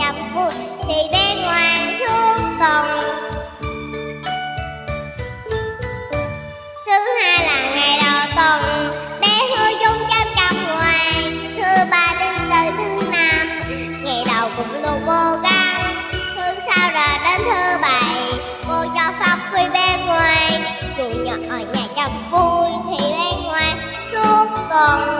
ngậm vui thì bên ngoài xuống còn. Thứ hai là ngày đầu tuần, bé hư dung chăm chăm ngoài thứ ba đi tư thứ năm, ngày đầu cũng luôn vô gắng thứ sau là đến thứ bảy, cô cho phong phi bên ngoài. Dù nhỏ ở nhà chăm vui thì bên ngoài xuống còn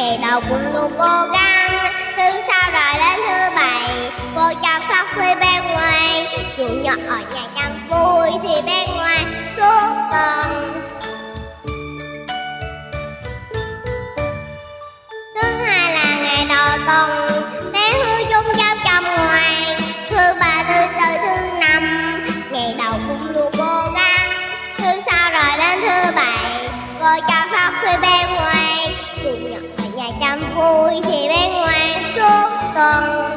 ngày đầu cũng luôn cố gắng, thứ sau rồi đến thứ bảy. Cô cho phát huy bên ngoài chủ nhỏ ở nhà chăm vui thì bên ngoài. oh